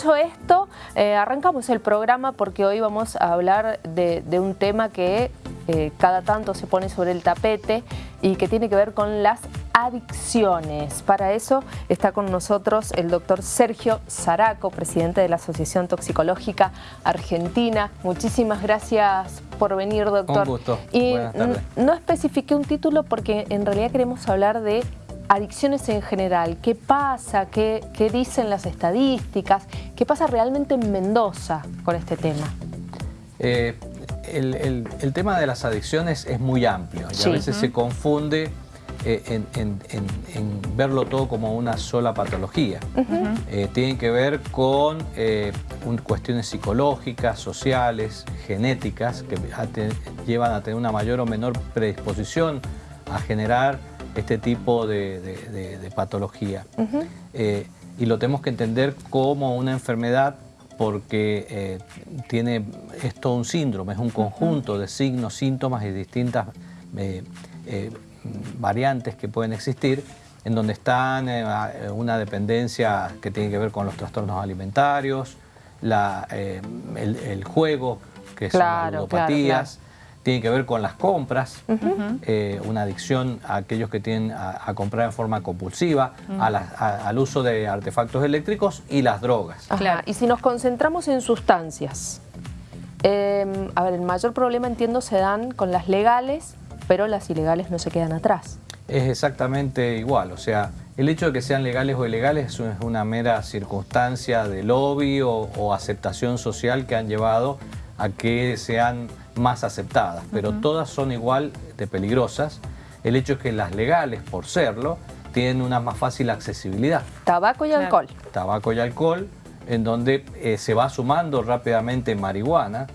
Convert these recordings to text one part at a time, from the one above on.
dicho esto, eh, arrancamos el programa porque hoy vamos a hablar de, un tema que eh, cada tanto se pone sobre el tapete y que tiene que ver con las adicciones. Para eso está con nosotros el doctor Sergio Zaraco, presidente de la Asociación Toxicológica Argentina. Muchísimas gracias por venir, doctor. Un gusto. Y no especifiqué un título porque en realidad queremos hablar de adicciones en general. ¿Qué pasa? ¿Qué, dicen las estadísticas? ¿Qué pasa realmente en Mendoza con este tema? Eh, el, tema de las adicciones es muy amplio y a veces se confunde eh, en, verlo todo como una sola patología. Eh, tienen que ver con cuestiones psicológicas, sociales, genéticas, que llevan a tener una mayor o menor predisposición a generar este tipo de, patología. Eh, y lo tenemos que entender como una enfermedad porque eh, tiene, es todo un síndrome, es un conjunto de signos, síntomas y distintas eh, variantes que pueden existir en donde están una dependencia que tiene que ver con los trastornos alimentarios, el, juego, que son las ludopatías, tiene que ver con las compras, eh, una adicción a aquellos que tienen a, comprar en forma compulsiva, al uso de artefactos eléctricos y las drogas. Claro. Y si nos concentramos en sustancias, em, a ver, el mayor problema entiendo se dan con las legales, pero las ilegales no se quedan atrás. Es exactamente igual, o sea, el hecho de que sean legales o ilegales es una mera circunstancia de lobby o, o aceptación social que han llevado a que sean más aceptadas, pero todas son igual de peligrosas. El hecho es que las legales, por serlo, tienen una más fácil accesibilidad. Tabaco y alcohol. Tabaco y alcohol, en donde eh, se va sumando rápidamente marihuana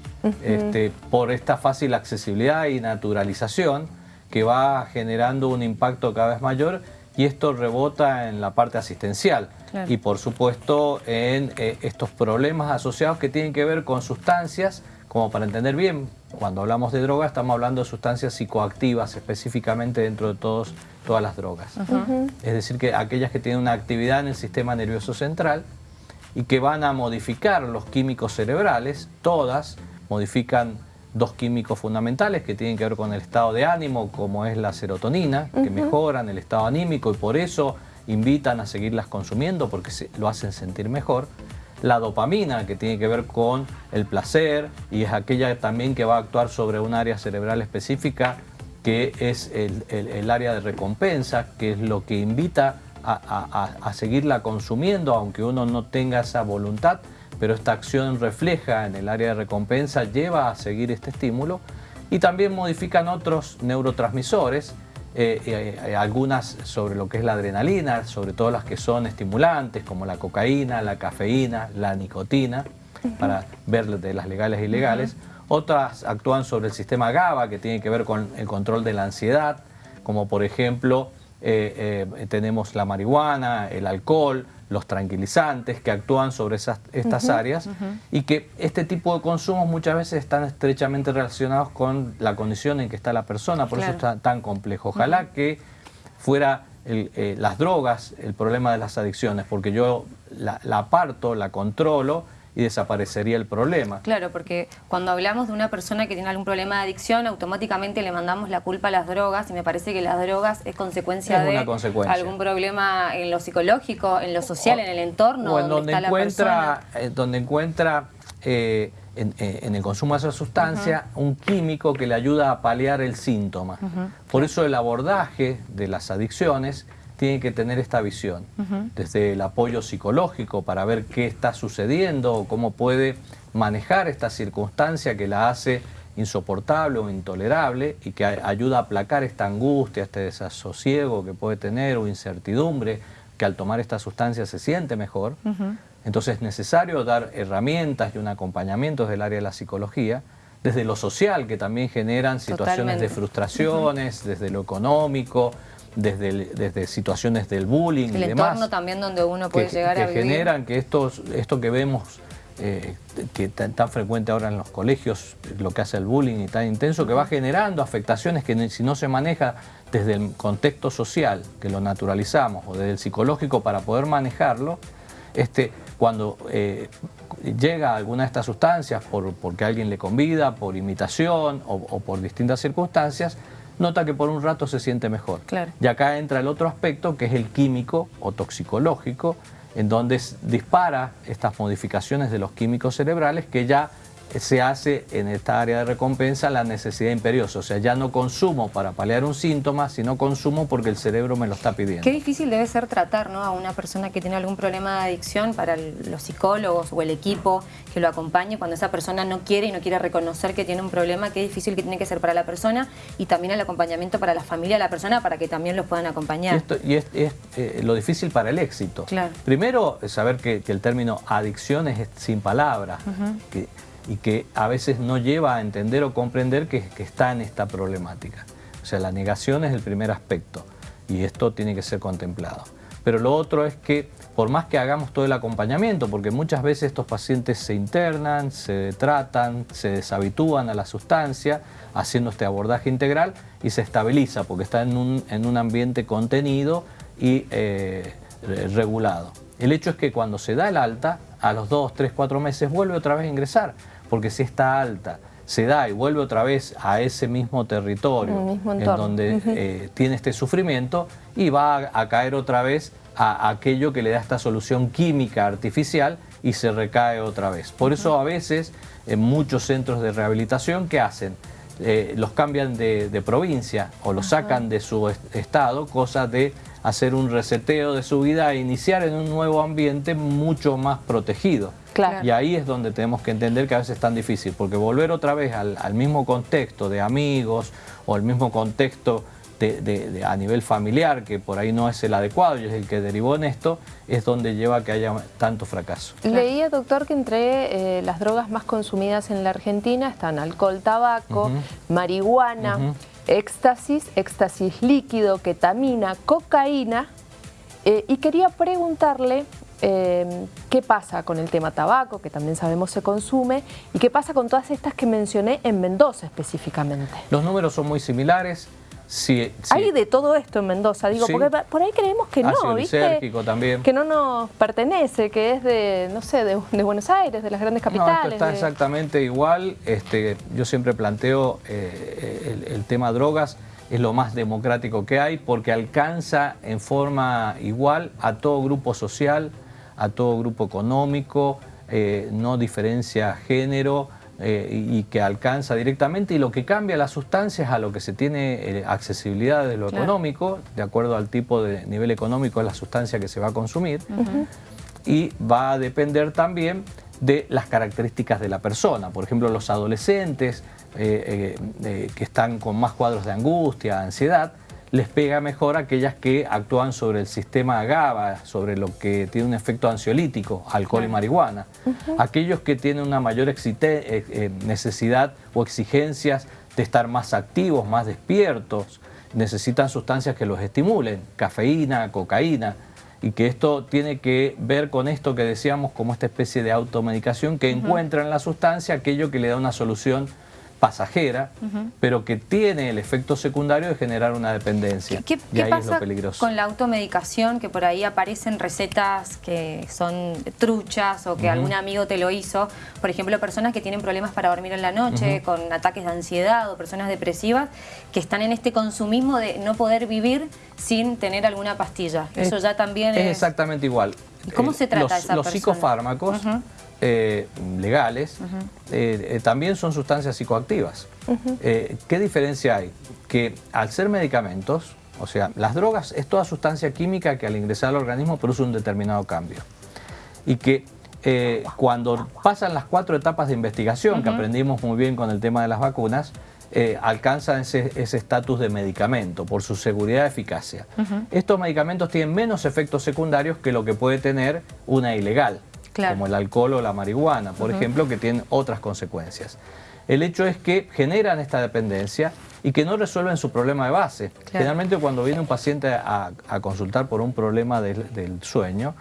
este, por esta fácil accesibilidad y naturalización que va generando un impacto cada vez mayor y esto rebota en la parte asistencial y por supuesto en eh, estos problemas asociados que tienen que ver con sustancias como para entender bien, cuando hablamos de drogas estamos hablando de sustancias psicoactivas específicamente dentro de todos, todas las drogas. Es decir, que aquellas que tienen una actividad en el sistema nervioso central y que van a modificar los químicos cerebrales, todas modifican dos químicos fundamentales que tienen que ver con el estado de ánimo, como es la serotonina, que mejoran el estado anímico y por eso invitan a seguirlas consumiendo porque se, lo hacen sentir mejor la dopamina, que tiene que ver con el placer y es aquella también que va a actuar sobre un área cerebral específica que es el, área de recompensa, que es lo que invita a, seguirla consumiendo, aunque uno no tenga esa voluntad, pero esta acción refleja en el área de recompensa, lleva a seguir este estímulo y también modifican otros neurotransmisores eh, eh, algunas sobre lo que es la adrenalina, sobre todo las que son estimulantes, como la cocaína, la cafeína, la nicotina, para ver de las legales e ilegales. Otras actúan sobre el sistema GABA, que tiene que ver con el control de la ansiedad, como por ejemplo eh, tenemos la marihuana, el alcohol, los tranquilizantes que actúan sobre esas, estas áreas y que este tipo de consumos muchas veces están estrechamente relacionados con la condición en que está la persona, por eso es tan, complejo. Ojalá que fuera eh, las drogas el problema de las adicciones, porque yo la, la aparto, la controlo y desaparecería el problema. Claro, porque cuando hablamos de una persona que tiene algún problema de adicción, automáticamente le mandamos la culpa a las drogas y me parece que las drogas es consecuencia de algún problema en lo psicológico, en lo social, en el entorno. O en donde, encuentra, eh, donde encuentra eh, eh, en, el consumo de esa sustancia un químico que le ayuda a paliar el síntoma. Por eso el abordaje de las adicciones tiene que tener esta visión, desde el apoyo psicológico para ver qué está sucediendo o cómo puede manejar esta circunstancia que la hace insoportable o intolerable y que ayuda a aplacar esta angustia, este desasosiego que puede tener o incertidumbre, que al tomar esta sustancia se siente mejor. Entonces es necesario dar herramientas y un acompañamiento desde el área de la psicología, desde lo social, que también generan situaciones de frustraciones, desde lo económico, desde, desde situaciones del bullying el y demás. El entorno también donde uno puede llegar a vivir. generan que estos, esto que vemos eh, que tan, tan, frecuente ahora en los colegios, lo que hace el bullying y tan intenso, que va generando afectaciones que si no se maneja desde el contexto social, que lo naturalizamos, o desde el psicológico para poder manejarlo, este, cuando eh, llega alguna de estas sustancias por, porque alguien le convida, por imitación o, por distintas circunstancias, nota que por un rato se siente mejor. Y acá entra el otro aspecto que es el químico o toxicológico, en donde dispara estas modificaciones de los químicos cerebrales que ya se hace en esta área de recompensa la necesidad imperiosa. O sea, ya no consumo para paliar un síntoma, sino consumo porque el cerebro me lo está pidiendo. Qué difícil debe ser tratar ¿no? a una persona que tiene algún problema de adicción para los psicólogos o el equipo que lo acompañe cuando esa persona no quiere y no quiere reconocer que tiene un problema, qué difícil que tiene que ser para la persona y también el acompañamiento para la familia de la persona para que también los puedan acompañar. Y, es, eh, lo difícil para el éxito. Claro. Primero, saber que, el término adicción es sin palabras, que y que a veces no lleva a entender o comprender que, está en esta problemática. O sea, la negación es el primer aspecto y esto tiene que ser contemplado. Pero lo otro es que por más que hagamos todo el acompañamiento, porque muchas veces estos pacientes se internan, se tratan, se deshabitúan a la sustancia, haciendo este abordaje integral y se estabiliza porque está en un, ambiente contenido y eh, regulado. El hecho es que cuando se da el alta, a los 2, 3, 4 meses vuelve otra vez a ingresar porque si está alta, se da y vuelve otra vez a ese mismo territorio en donde eh, tiene este sufrimiento y va a, caer otra vez a, aquello que le da esta solución química artificial y se recae otra vez. Por eso a veces en muchos centros de rehabilitación, ¿qué hacen? Eh, los cambian de, provincia o los sacan de su estado, cosa de hacer un reseteo de su vida e iniciar en un nuevo ambiente mucho más protegido. Y ahí es donde tenemos que entender que a veces es tan difícil, porque volver otra vez al, mismo contexto de amigos o al mismo contexto de, a nivel familiar, que por ahí no es el adecuado y es el que derivó en esto, es donde lleva a que haya tanto fracaso. Leía, doctor, que entre eh, las drogas más consumidas en la Argentina están alcohol, tabaco, marihuana, éxtasis, éxtasis líquido, ketamina, cocaína, eh, y quería preguntarle Em, qué pasa con el tema tabaco, que también sabemos se consume, y qué pasa con todas estas que mencioné en Mendoza específicamente. Los números son muy similares. Sí, Hay de todo esto en Mendoza, digo, porque por ahí creemos que no, ¿viste? también. Que no nos pertenece, que es de, no sé, de, Buenos Aires, de las grandes capitales. No, está exactamente igual. Este, yo siempre planteo eh, el, el tema drogas es lo más democrático que hay porque alcanza en forma igual a todo grupo social, a todo grupo económico, eh, no diferencia género eh, y que alcanza directamente y lo que cambia las sustancias a lo que se tiene eh, accesibilidad de lo económico, de acuerdo al tipo de nivel económico de la sustancia que se va a consumir. Y va a depender también de las características de la persona. Por ejemplo, los adolescentes que están con más cuadros de angustia, ansiedad, les pega mejor aquellas que actúan sobre el sistema GABA, sobre lo que tiene un efecto ansiolítico, alcohol y marihuana. Aquellos que tienen una mayor eh, eh, necesidad o exigencias de estar más activos, más despiertos, necesitan sustancias que los estimulen, cafeína, cocaína, y que esto tiene que ver con esto que decíamos como esta especie de automedicación que encuentra en la sustancia aquello que le da una solución pasajera, pero que tiene el efecto secundario de generar una dependencia. ¿Qué, pasa con la automedicación? Que por ahí aparecen recetas que son truchas o que algún amigo te lo hizo. Por ejemplo, personas que tienen problemas para dormir en la noche, con ataques de ansiedad o personas depresivas, que están en este consumismo de no poder vivir sin tener alguna pastilla. Eso ya también es... exactamente igual. ¿Cómo se trata los, esa Los psicofármacos eh, legales, eh, eh, también son sustancias psicoactivas. ¿Qué diferencia hay? Que al ser medicamentos, o sea, las drogas es toda sustancia química que al ingresar al organismo produce un determinado cambio. Y que cuando pasan las cuatro etapas de investigación, que aprendimos muy bien con el tema de las vacunas, alcanzan ese estatus de medicamento por su seguridad y eficacia. Estos medicamentos tienen menos efectos secundarios que lo que puede tener una ilegal como el alcohol o la marihuana, por ejemplo, que tienen otras consecuencias. El hecho es que generan esta dependencia y que no resuelven su problema de base. Generalmente cuando viene un paciente a, consultar por un problema del, sueño,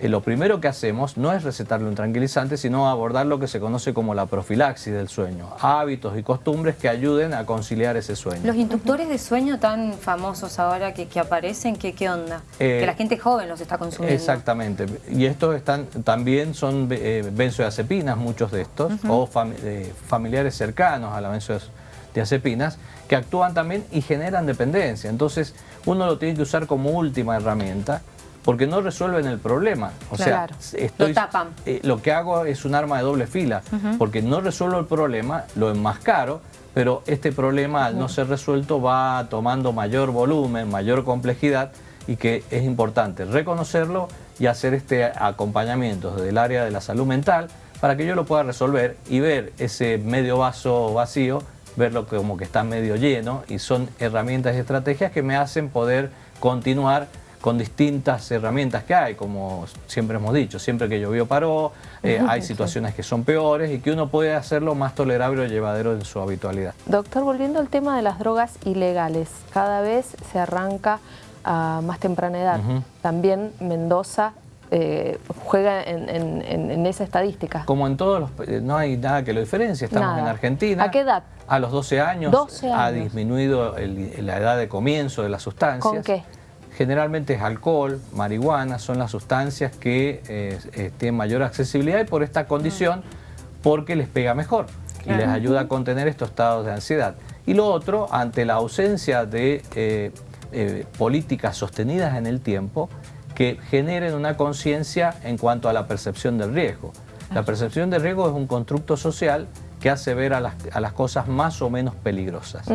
eh, lo primero que hacemos no es recetarle un tranquilizante, sino abordar lo que se conoce como la profilaxis del sueño, hábitos y costumbres que ayuden a conciliar ese sueño. Los inductores de sueño tan famosos ahora que, aparecen, ¿qué, ¿qué, onda? que la gente joven los está consumiendo. Exactamente, y estos están también son benzoazepinas, muchos de estos, o familiares cercanos a la benzodiazepinas, que actúan también y generan dependencia. Entonces, uno lo tiene que usar como última herramienta porque no resuelven el problema. O sea, estoy, lo, eh, lo que hago es un arma de doble fila, porque no resuelvo el problema, lo enmascaro, pero este problema al no ser resuelto va tomando mayor volumen, mayor complejidad y que es importante reconocerlo y hacer este acompañamiento desde el área de la salud mental para que yo lo pueda resolver y ver ese medio vaso vacío verlo como que está medio lleno y son herramientas y estrategias que me hacen poder continuar con distintas herramientas que hay, como siempre hemos dicho, siempre que llovió paró, eh, hay situaciones que son peores y que uno puede hacerlo más tolerable o llevadero en su habitualidad. Doctor, volviendo al tema de las drogas ilegales, cada vez se arranca a más temprana edad. También Mendoza eh, juega en, esa estadística. Como en todos los... Eh, no hay nada que lo diferencie, estamos en Argentina. ¿A qué edad? A los 12 años, ha disminuido la edad de comienzo de las sustancias. ¿Con qué? Generalmente es alcohol, marihuana, son las sustancias que eh, tienen mayor accesibilidad y por esta condición, porque les pega mejor y les ayuda a contener estos estados de ansiedad. Y lo otro, ante la ausencia de políticas sostenidas en el tiempo, que generen una conciencia en cuanto a la percepción del riesgo. La percepción del riesgo es un constructo social que hace ver a las, cosas más o menos peligrosas.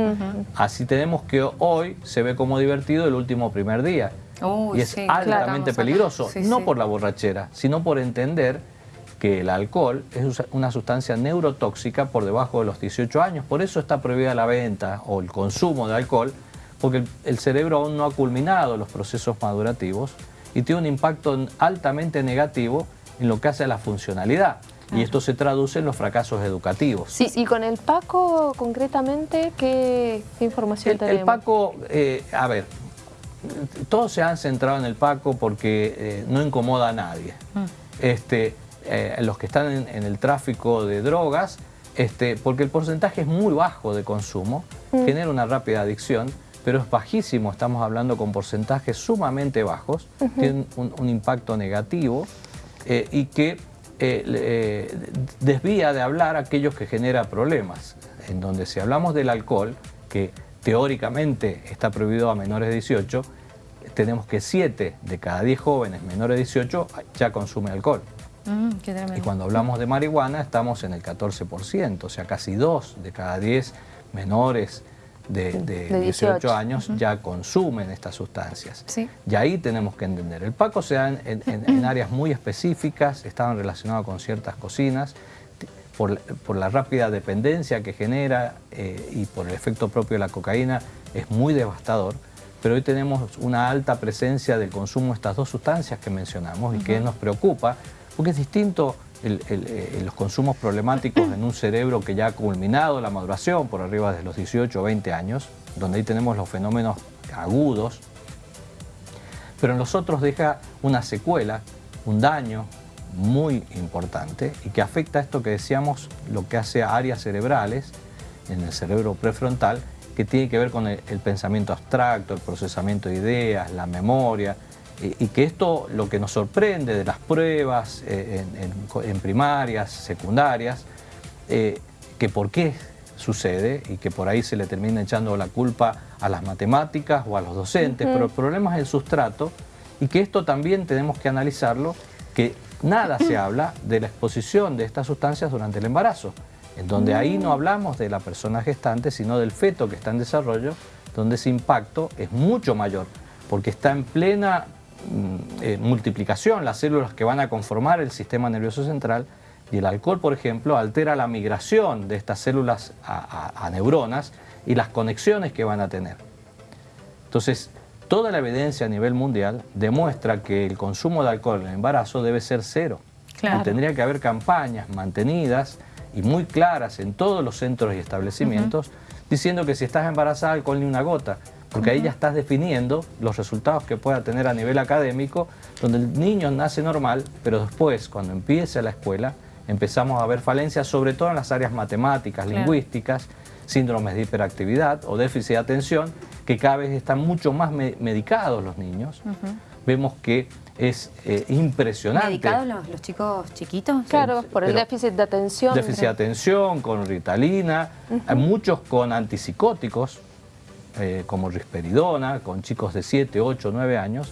Así tenemos que hoy se ve como divertido el último primer día. y es altamente peligroso, no por la borrachera, sino por entender que el alcohol es una sustancia neurotóxica por debajo de los 18 años. Por eso está prohibida la venta o el consumo de alcohol, porque el cerebro aún no ha culminado los procesos madurativos y tiene un impacto altamente negativo en lo que hace a la funcionalidad. Y esto se traduce en los fracasos educativos. Sí, y con el Paco concretamente, ¿qué, información tenemos? El Paco, eh, a ver, todos se han centrado en el Paco porque eh, no incomoda a nadie. Mm. Este, eh, los que están en, el tráfico de drogas, este, porque el porcentaje es muy bajo de consumo, mm. genera una rápida adicción, pero es bajísimo, estamos hablando con porcentajes sumamente bajos, tienen un, impacto negativo eh, y que eh, eh, desvía de hablar aquellos que genera problemas, en donde si hablamos del alcohol, que teóricamente está prohibido a menores de 18, tenemos que 7 de cada 10 jóvenes menores de 18 ya consumen alcohol. Mm, y cuando hablamos de marihuana estamos en el 14%, o sea, casi 2 de cada 10 menores de, 18. años ya consumen estas sustancias. Y ahí tenemos que entender. El Paco se da en, áreas muy específicas, estaban relacionados con ciertas cocinas, por, la rápida dependencia que genera eh, y por el efecto propio de la cocaína es muy devastador, pero hoy tenemos una alta presencia del consumo de estas dos sustancias que mencionamos y que nos preocupa, porque es distinto eh, los consumos problemáticos en un cerebro que ya ha culminado la maduración por arriba de los 18 o 20 años, donde ahí tenemos los fenómenos agudos, pero en los otros deja una secuela, un daño muy importante y que afecta a esto que decíamos, lo que hace a áreas cerebrales en el cerebro prefrontal, que tiene que ver con el pensamiento abstracto, el procesamiento de ideas, la memoria, y que esto lo que nos sorprende de las pruebas eh, en, primarias, secundarias, eh, que por qué sucede y que por ahí se le termina echando la culpa a las matemáticas o a los docentes, pero el problema es el sustrato y que esto también tenemos que analizarlo, que nada se habla de la exposición de estas sustancias durante el embarazo, en donde ahí no hablamos de la persona gestante, sino del feto que está en desarrollo, donde ese impacto es mucho mayor, porque está en plena eh, multiplicación, las células que van a conformar el sistema nervioso central, y el alcohol, por ejemplo, altera la migración de estas células a, neuronas y las conexiones que van a tener. Entonces, toda la evidencia a nivel mundial demuestra que el consumo de alcohol en el embarazo debe ser cero. Y tendría que haber campañas mantenidas y muy claras en todos los centros y establecimientos diciendo que si estás embarazada, alcohol ni una gota porque ahí ya estás definiendo los resultados que pueda tener a nivel académico, donde el niño nace normal, pero después, cuando empiece la escuela, empezamos a ver falencias, sobre todo en las áreas matemáticas, lingüísticas, síndromes de hiperactividad o déficit de atención, que cada vez están mucho más medicados los niños. Vemos que es eh, impresionante. ¿Medicados los, chicos chiquitos? Claro, por el déficit de atención. Déficit de atención, con ritalina, hay muchos con antipsicóticos, eh, como risperidona, con chicos de 7, 8, 9 años,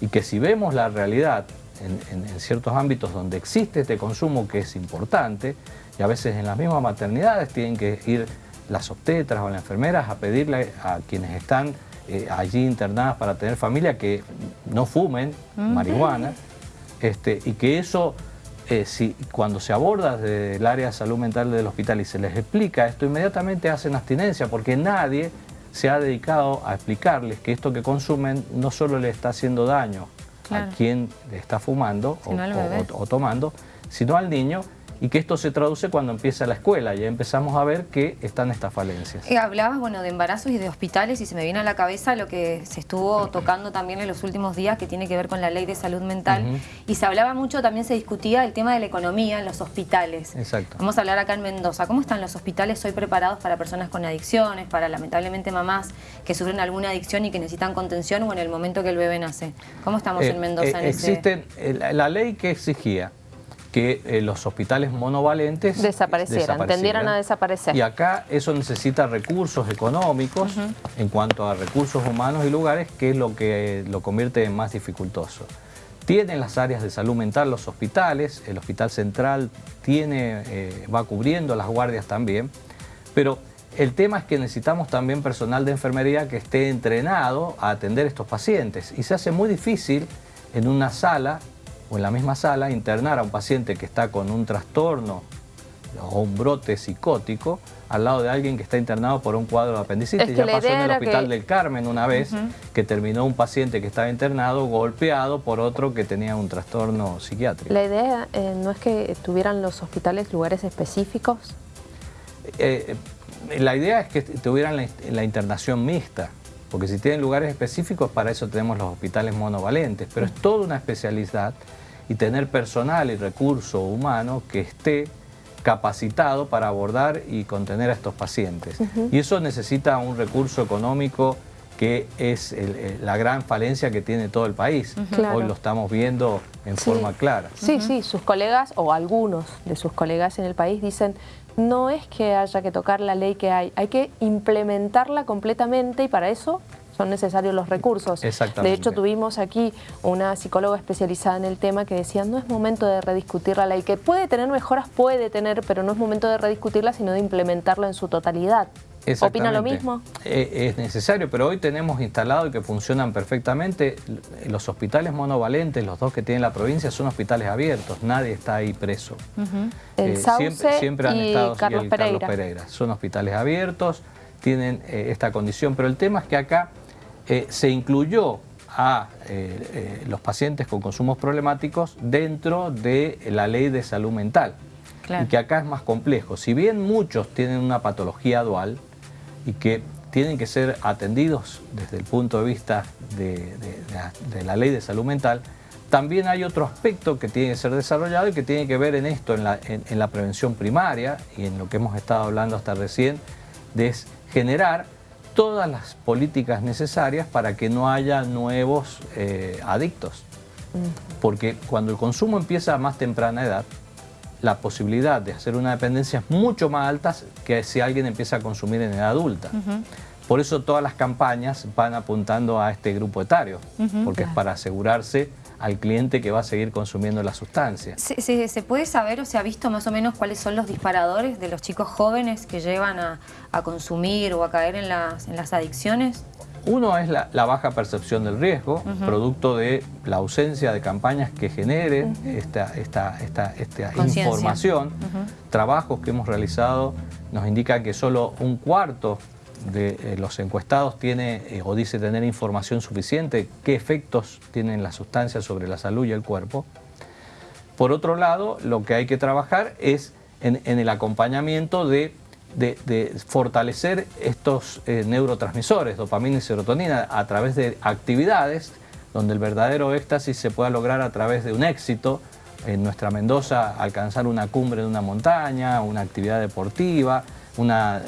y que si vemos la realidad en, en, ciertos ámbitos donde existe este consumo que es importante, y a veces en las mismas maternidades tienen que ir las obstetras o las enfermeras a pedirle a quienes están eh, allí internadas para tener familia que no fumen marihuana este, y que eso, eh, si, cuando se aborda desde el área de salud mental del hospital y se les explica esto, inmediatamente hacen abstinencia porque nadie se ha dedicado a explicarles que esto que consumen no solo le está haciendo daño a quien está fumando o tomando, sino al niño y que esto se traduce cuando empieza la escuela. Ya empezamos a ver que están estas falencias. Eh, hablabas bueno, de embarazos y de hospitales y se me viene a la cabeza lo que se estuvo tocando también en los últimos días que tiene que ver con la ley de salud mental. Y se hablaba mucho, también se discutía el tema de la economía en los hospitales. Exacto. Vamos a hablar acá en Mendoza. ¿Cómo están los hospitales hoy preparados para personas con adicciones, para lamentablemente mamás que sufren alguna adicción y que necesitan contención o en el momento que el bebé nace? ¿Cómo estamos eh, en Mendoza eh, en Existen, la ley que exigía que eh, los hospitales monovalentes desaparecieran, tendieran a desaparecer. Y acá eso necesita recursos económicos en cuanto a recursos humanos y lugares, que es lo que lo convierte en más dificultoso. Tienen las áreas de salud mental los hospitales, el hospital central tiene, eh, va cubriendo las guardias también, pero el tema es que necesitamos también personal de enfermería que esté entrenado a atender estos pacientes y se hace muy difícil en una sala o en la misma sala internar a un paciente que está con un trastorno o un brote psicótico al lado de alguien que está internado por un cuadro de apendicitis. ya pasó en el Hospital del Carmen una vez que terminó un paciente que estaba internado golpeado por otro que tenía un trastorno psiquiátrico. La idea eh, no es que tuvieran los hospitales lugares específicos. Eh, eh, la idea es que tuvieran la internación mixta porque si tienen lugares específicos, para eso tenemos los hospitales monovalentes, pero es toda una especialidad y tener personal y recurso humano que esté capacitado para abordar y contener a estos pacientes. Y eso necesita un recurso económico que es la gran falencia que tiene todo el país. Hoy lo estamos viendo en forma clara. Sí, sí, sus colegas o algunos de sus colegas en el país dicen no es que haya que tocar la ley que hay, hay que implementarla completamente y para eso son necesarios los recursos. De hecho, tuvimos aquí una psicóloga especializada en el tema que decía no es momento de rediscutir la ley, que puede tener mejoras, puede tener, pero no es momento de rediscutirla, sino de implementarla en su totalidad. ¿Opina lo mismo? Eh, es necesario, pero hoy tenemos instalado y que funcionan perfectamente. Los hospitales monovalentes, los dos que tiene la provincia, son hospitales abiertos. Nadie está ahí preso. El eh, siempre, han estado Carlos, Pereira. Son hospitales abiertos, tienen eh, esta condición. Pero el tema es que acá se incluyó a los pacientes con consumos problemáticos dentro de la ley de salud mental. Y que acá es más complejo. Si bien muchos tienen una patología dual, y que tienen que ser atendidos desde el punto de vista de, la, ley de salud mental, también hay otro aspecto que tiene que ser desarrollado y que tiene que ver en esto, en la, prevención primaria y en lo que hemos estado hablando hasta recién, de generar todas las políticas necesarias para que no haya nuevos eh, adictos. Porque cuando el consumo empieza a más temprana edad, la posibilidad de hacer una dependencia es mucho más alta que si alguien empieza a consumir en edad adulta. Por eso todas las campañas van apuntando a este grupo etario, porque es para asegurarse al cliente que va a seguir consumiendo la sustancia. ¿Se, se, puede saber o se ha visto más o menos cuáles son los disparadores de los chicos jóvenes que llevan a, consumir o a caer en las, en las adicciones? Uno es la, baja percepción del riesgo, producto de la ausencia de campañas que generen esta, esta, esta, información. Trabajos que hemos realizado nos indican que solo un cuarto de eh, los encuestados tiene eh, o dice tener información suficiente qué efectos tienen las sustancias sobre la salud y el cuerpo. Por otro lado, lo que hay que trabajar es en, en el acompañamiento de de, fortalecer estos eh, neurotransmisores, dopamina y serotonina, a través de actividades donde el verdadero éxtasis se pueda lograr a través de un éxito. En nuestra Mendoza, alcanzar una cumbre de una montaña, una actividad deportiva, una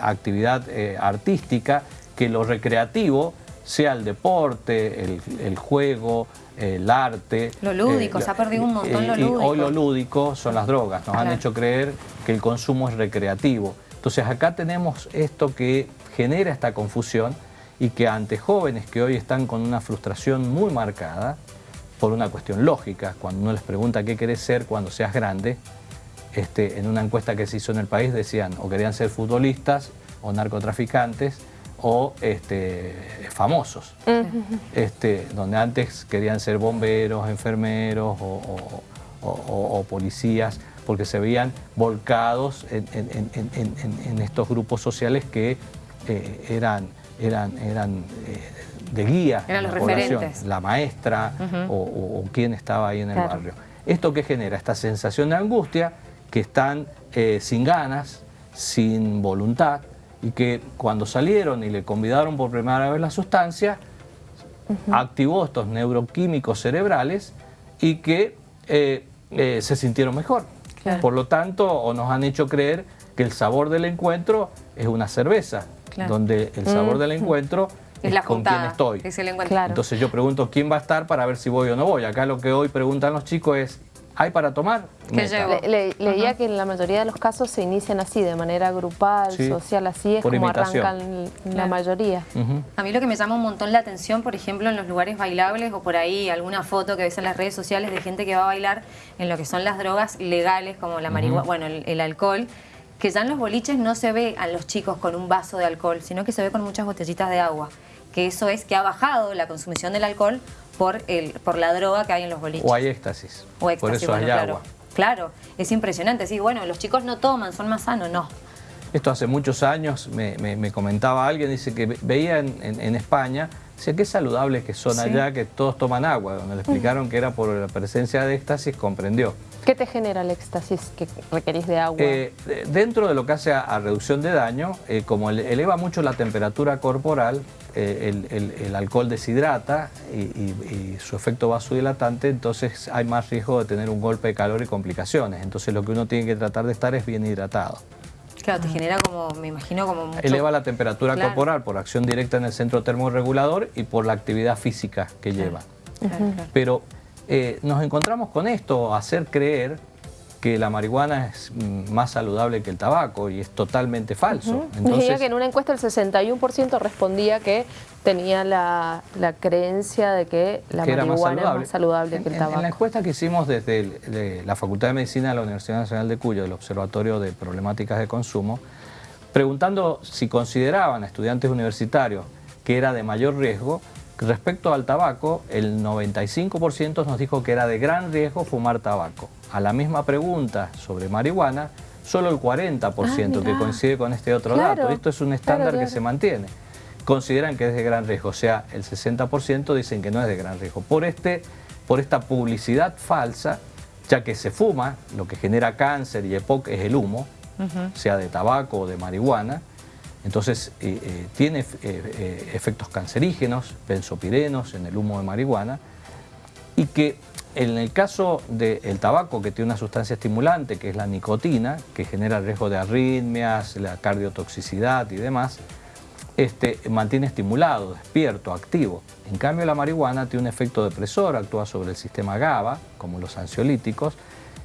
actividad eh, artística, que lo recreativo sea el deporte, el, juego, el arte. Lo lúdico, eh, se ha perdido un montón lo lúdico. hoy lo lúdico son las drogas, nos han hecho creer que el consumo es recreativo. Entonces acá tenemos esto que genera esta confusión y que ante jóvenes que hoy están con una frustración muy marcada, por una cuestión lógica, cuando uno les pregunta qué querés ser cuando seas grande, este, en una encuesta que se hizo en el país decían o querían ser futbolistas o narcotraficantes o este, famosos, este, donde antes querían ser bomberos, enfermeros o, policías, porque se veían volcados en, estos grupos sociales que eh, eran, eran, eran eh, de guía eran los la referentes. la maestra o, quien estaba ahí en el barrio. ¿Esto qué genera? Esta sensación de angustia, que están eh, sin ganas, sin voluntad, y que cuando salieron y le convidaron por primera vez la sustancia, activó estos neuroquímicos cerebrales y que eh, eh, se sintieron mejor. Por lo tanto, o nos han hecho creer que el sabor del encuentro es una cerveza, donde el sabor del encuentro es, la con quien estoy. Entonces yo pregunto quién va a estar para ver si voy o no voy. Acá lo que hoy preguntan los chicos es ¿Hay para tomar? leía que en la mayoría de los casos se inician así, de manera grupal, social, así es como arrancan la mayoría. A mí lo que me llama un montón la atención, por ejemplo, en los lugares bailables o por ahí alguna foto que ves en las redes sociales de gente que va a bailar en lo que son las drogas legales como la marihuana, bueno, el, alcohol, que ya en los boliches no se ve a los chicos con un vaso de alcohol, sino que se ve con muchas botellitas de agua. Que eso es que ha bajado la consumición del alcohol por, el, por la droga que hay en los boliches. O hay éxtasis. O éxtasis, por eso hay claro. agua. Claro, es impresionante. Sí, bueno, los chicos no toman, son más sanos, no. Esto hace muchos años, me, comentaba alguien, dice que veía en, España, dice qué saludable que son allá, que todos toman agua. Cuando le explicaron que era por la presencia de éxtasis, comprendió. ¿Qué te genera el éxtasis que requerís de agua? Eh, dentro de lo que hace a, reducción de daño, eh, como eleva mucho la temperatura corporal, eh, el, alcohol deshidrata y, su efecto vasodilatante, entonces hay más riesgo de tener un golpe de calor y complicaciones. Entonces lo que uno tiene que tratar de estar es bien hidratado. Claro, te genera como, me imagino como mucho... Eleva la temperatura corporal por acción directa en el centro termorregulador y por la actividad física que lleva. Pero eh, nos encontramos con esto, hacer creer que la marihuana es mm, más saludable que el tabaco y es totalmente falso. que en una encuesta el 61% respondía que tenía la, creencia de que la marihuana es más saludable que el tabaco. En, la encuesta que hicimos desde la Facultad de Medicina de la Universidad Nacional de Cuyo, del Observatorio de Problemáticas de Consumo, preguntando si consideraban a estudiantes universitarios que era de mayor riesgo, Respecto al tabaco, el 95% nos dijo que era de gran riesgo fumar tabaco. A la misma pregunta sobre marihuana, solo el 40% ah, que coincide con este otro dato. Esto es un estándar que se mantiene. Consideran que es de gran riesgo, o sea, el 60% dicen que no es de gran riesgo. Por, este, por esta publicidad falsa, ya que se fuma, lo que genera cáncer y EPOC es el humo, sea de tabaco o de marihuana, entonces eh, eh, tiene eh, efectos cancerígenos, benzopirenos en el humo de marihuana y que en el caso del tabaco que tiene una sustancia estimulante que es la nicotina, que genera riesgo de arritmias, la cardiotoxicidad y demás, este, mantiene estimulado, despierto, activo. En cambio la marihuana tiene un efecto depresor, actúa sobre el sistema GABA, como los ansiolíticos,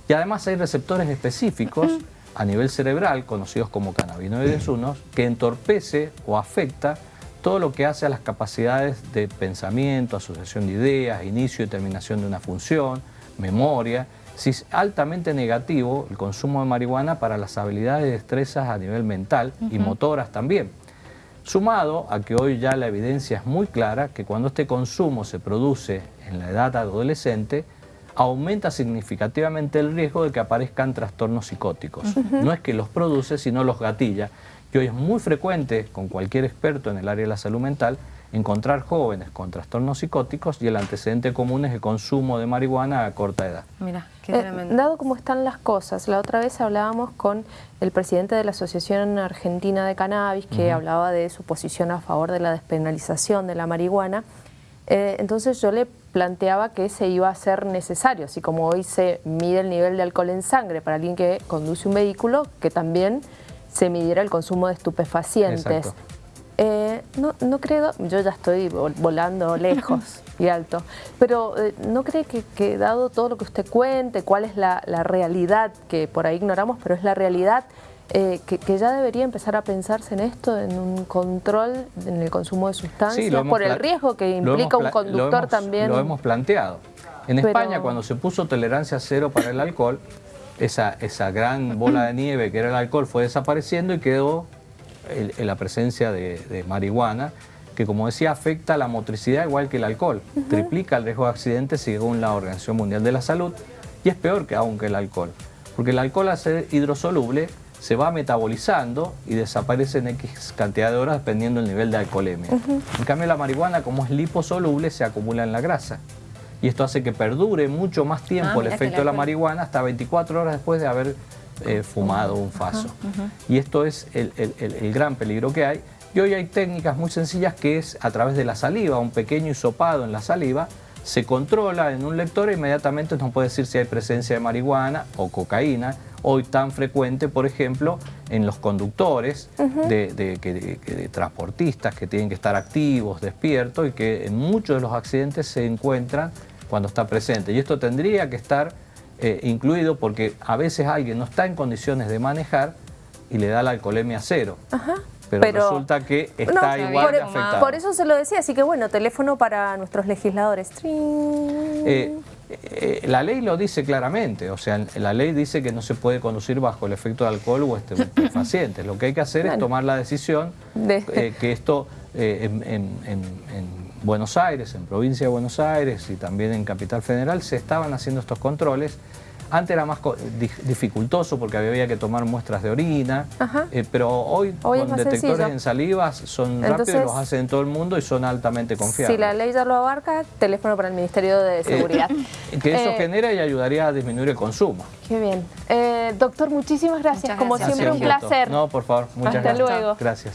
y además hay receptores específicos a nivel cerebral, conocidos como cannabinoides 1, que entorpece o afecta todo lo que hace a las capacidades de pensamiento, asociación de ideas, inicio y terminación de una función, memoria. Si es altamente negativo el consumo de marihuana para las habilidades y destrezas a nivel mental y motoras también. Sumado a que hoy ya la evidencia es muy clara que cuando este consumo se produce en la edad adolescente, aumenta significativamente el riesgo de que aparezcan trastornos psicóticos. No es que los produce, sino los gatilla. Y hoy es muy frecuente, con cualquier experto en el área de la salud mental, encontrar jóvenes con trastornos psicóticos y el antecedente común es el consumo de marihuana a corta edad. Mira, qué eh, dado cómo están las cosas, la otra vez hablábamos con el presidente de la Asociación Argentina de Cannabis que hablaba de su posición a favor de la despenalización de la marihuana. Eh, entonces yo le planteaba que se iba a ser necesario, así como hoy se mide el nivel de alcohol en sangre para alguien que conduce un vehículo, que también se midiera el consumo de estupefacientes. Eh, no, no creo, yo ya estoy volando lejos y alto, pero eh, ¿no cree que, dado todo lo que usted cuente, cuál es la, realidad, que por ahí ignoramos, pero es la realidad, eh, que, ya debería empezar a pensarse en esto, en un control en el consumo de sustancias, por el riesgo que implica un conductor también? Lo hemos planteado. En España, cuando se puso tolerancia cero para el alcohol, esa, esa gran bola de nieve que era el alcohol fue desapareciendo y quedó en la presencia de, marihuana, que como decía afecta la motricidad igual que el alcohol, triplica el riesgo de accidentes según la Organización Mundial de la Salud y es peor que aún que el alcohol, porque el alcohol al ser hidrosoluble se va metabolizando y desaparece en X cantidad de horas dependiendo del nivel de alcoholemia. En cambio la marihuana como es liposoluble se acumula en la grasa y esto hace que perdure mucho más tiempo ah, el efecto de la marihuana hasta 24 horas después de haber eh, fumado un faso. Y esto es el, gran peligro que hay. Y hoy hay técnicas muy sencillas que es a través de la saliva, un pequeño hisopado en la saliva, se controla en un lector e inmediatamente nos puede decir si hay presencia de marihuana o cocaína, hoy tan frecuente, por ejemplo, en los conductores de, transportistas que tienen que estar activos, despiertos y que en muchos de los accidentes se encuentran cuando está presente. Y esto tendría que estar eh, incluido porque a veces alguien no está en condiciones de manejar y le da la alcoholemia cero. Pero, resulta que está igual por, afectado. Por eso se lo decía, así que bueno, teléfono para nuestros legisladores. Eh, eh, la ley lo dice claramente, o sea, la ley dice que no se puede conducir bajo el efecto de alcohol o estupefacientes. Lo que hay que hacer es tomar la decisión de... que esto en Buenos Aires, en provincia de Buenos Aires y también en Capital Federal se estaban haciendo estos controles. Antes era más dificultoso porque había que tomar muestras de orina, eh, pero hoy, con detectores en salivas son rápidos, los hacen en todo el mundo y son altamente confiables. Si la ley ya lo abarca, teléfono para el Ministerio de eh, Seguridad. que eso eh, genera y ayudaría a disminuir el consumo. Qué bien. doctor, muchísimas gracias. Como siempre, un placer. No, por favor, muchas Hasta gracias. luego. Gracias.